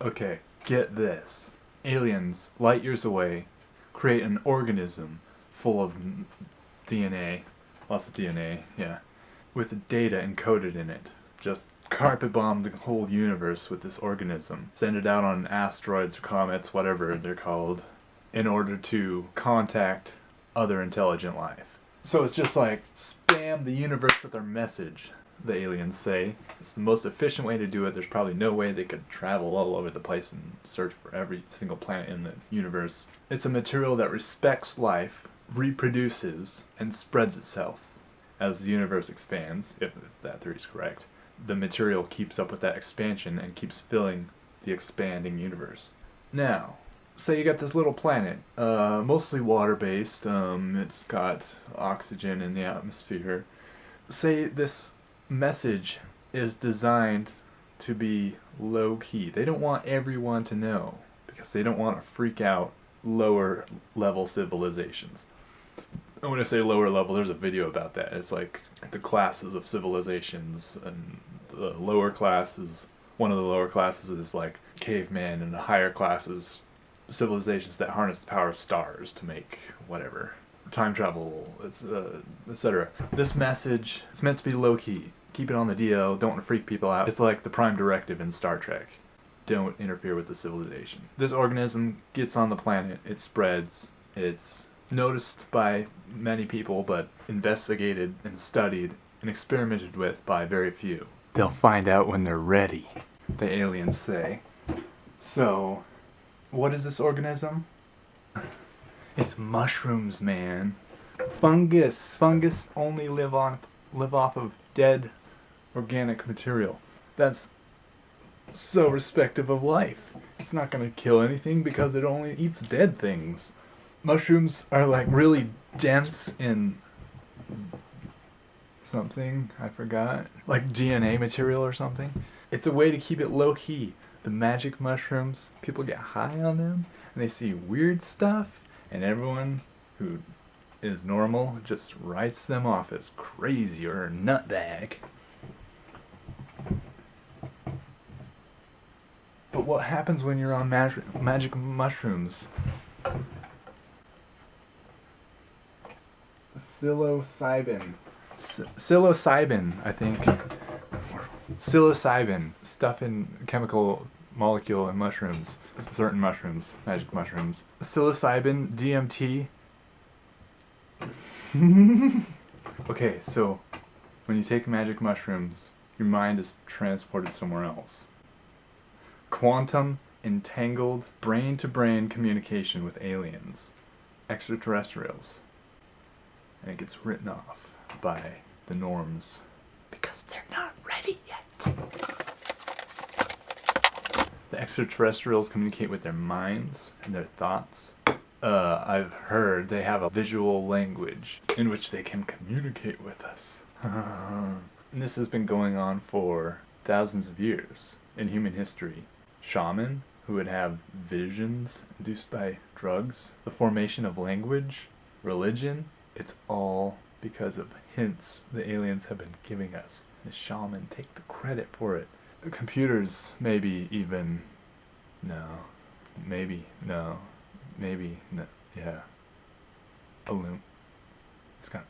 Okay, get this. Aliens, light years away, create an organism full of DNA, lots of DNA, yeah, with data encoded in it. Just carpet bomb the whole universe with this organism. Send it out on asteroids or comets, whatever they're called, in order to contact other intelligent life. So it's just like spam the universe with our message, the aliens say. It's the most efficient way to do it. There's probably no way they could travel all over the place and search for every single planet in the universe. It's a material that respects life, reproduces, and spreads itself. As the universe expands, if, that theory is correct, the material keeps up with that expansion and keeps filling the expanding universe. Now, say you got this little planet, uh, mostly water-based. Um, it's got oxygen in the atmosphere. Say this message is designed to be low-key. They don't want everyone to know because they don't want to freak out lower level civilizations. And when I say lower level, there's a video about that. It's like the classes of civilizations, and the lower classes. One of the lower classes is like caveman, and the higher classes civilizations that harness the power of stars to make whatever time travel, uh, etc. This message is meant to be low key. Keep it on the DL. Don't want to freak people out. It's like the prime directive in Star Trek. Don't interfere with the civilization. This organism gets on the planet. It spreads. It's noticed by many people, but investigated and studied and experimented with by very few. They'll find out when they're ready, the aliens say. So, what is this organism? It's mushrooms, man. Fungus. Fungus only live on live off of dead organic material. That's so respective of life. It's not gonna kill anything because it only eats dead things. Mushrooms are like really dense in something, I forgot. Like DNA material or something. It's a way to keep it low key. The magic mushrooms, people get high on them and they see weird stuff and everyone who is normal just writes them off as crazy or nutbag. But what happens when you're on mag- magic mushrooms? Psilocybin. Psilocybin, I think. Psilocybin, stuff in chemical molecule in mushrooms, certain mushrooms, magic mushrooms. Psilocybin, DMT. okay, so when you take magic mushrooms, your mind is transported somewhere else. Quantum entangled brain to brain communication with aliens, extraterrestrials. And it gets written off by the norms because they're not ready yet. Extraterrestrials communicate with their minds and their thoughts. Uh, I've heard they have a visual language in which they can communicate with us. and this has been going on for thousands of years in human history. Shaman, who would have visions induced by drugs, the formation of language, religion, it's all because of hints the aliens have been giving us. The shaman take the credit for it. Computers, maybe even, no, maybe, no, maybe, no, yeah. Balloon. It's got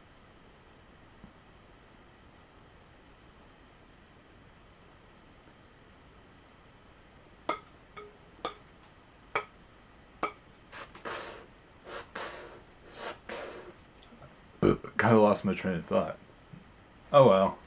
kind of lost my train of thought. Oh well.